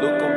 Look